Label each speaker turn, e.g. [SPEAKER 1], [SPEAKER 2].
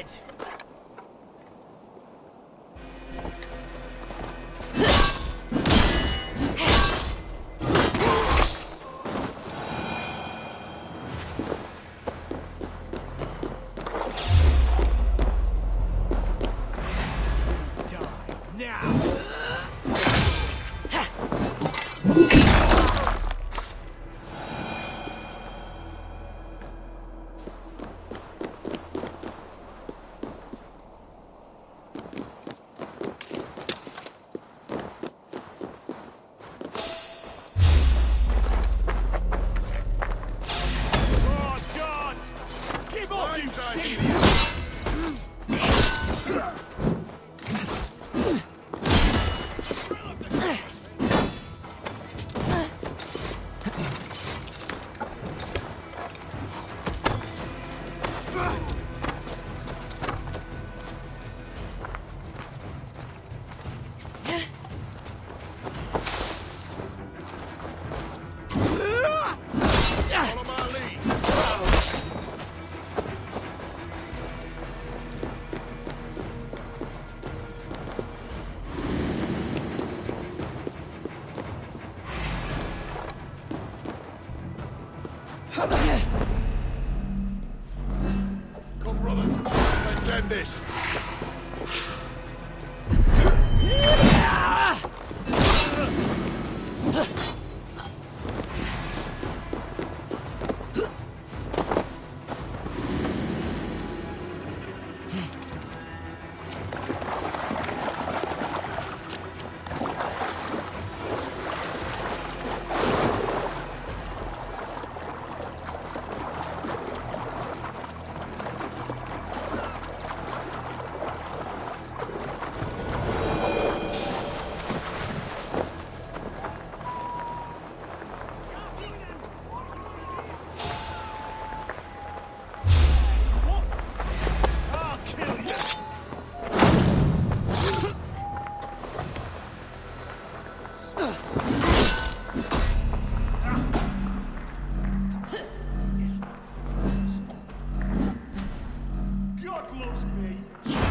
[SPEAKER 1] dead. Thank. Come, brothers. Let's end this.
[SPEAKER 2] Loves me!